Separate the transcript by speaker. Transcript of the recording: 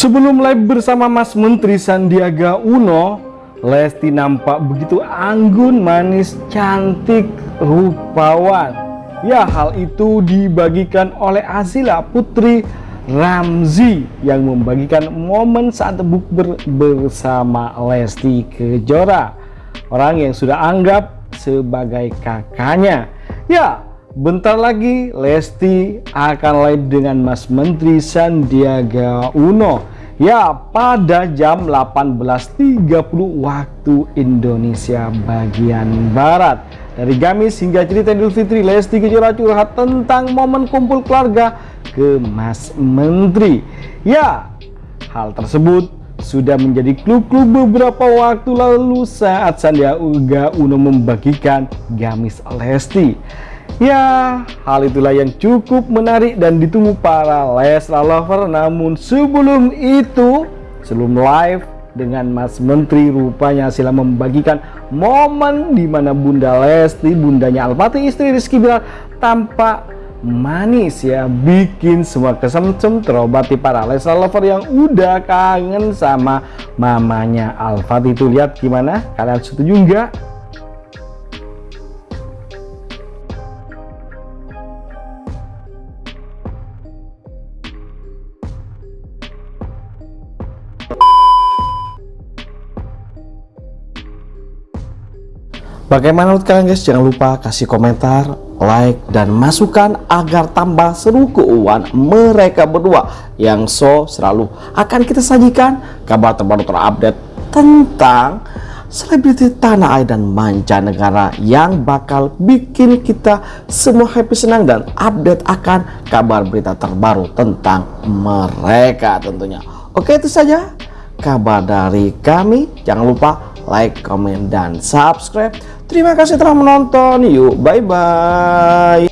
Speaker 1: Sebelum live bersama Mas Menteri Sandiaga Uno, Lesti nampak begitu anggun, manis, cantik, rupawan. Ya, hal itu dibagikan oleh Azila Putri Ramzi yang membagikan momen saat bukber bersama Lesti Kejora. Orang yang sudah anggap sebagai kakaknya. Ya, bentar lagi Lesti akan live dengan Mas Menteri Sandiaga Uno Ya, pada jam 18.30 waktu Indonesia bagian Barat. Dari Gamis hingga cerita Idul Fitri, Lesti Kejora curhat tentang momen kumpul keluarga ke Mas Menteri. Ya, hal tersebut sudah menjadi clue-clue beberapa waktu lalu saat Sandiaga Uno membagikan Gamis Lesti. Ya, hal itulah yang cukup menarik dan ditunggu para Leslar lover. Namun sebelum itu, sebelum live dengan Mas Menteri rupanya sila membagikan momen di mana Bunda Lesti, bundanya Alpati istri Rizky Bilar tampak manis ya bikin semua kesemcem terobati para Leslar lover yang udah kangen sama mamanya Alfati itu lihat gimana? Kalian setuju enggak Bagaimana menurut kalian guys? Jangan lupa kasih komentar, like, dan masukan agar tambah seru keuangan mereka berdua yang so selalu akan kita sajikan kabar terbaru terupdate tentang selebriti tanah air dan mancanegara yang bakal bikin kita semua happy senang dan update akan kabar berita terbaru tentang mereka tentunya. Oke itu saja kabar dari kami. Jangan lupa like, komen, dan subscribe. Terima kasih telah menonton. Yuk, bye-bye.